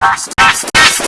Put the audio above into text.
Stop, stop, stop.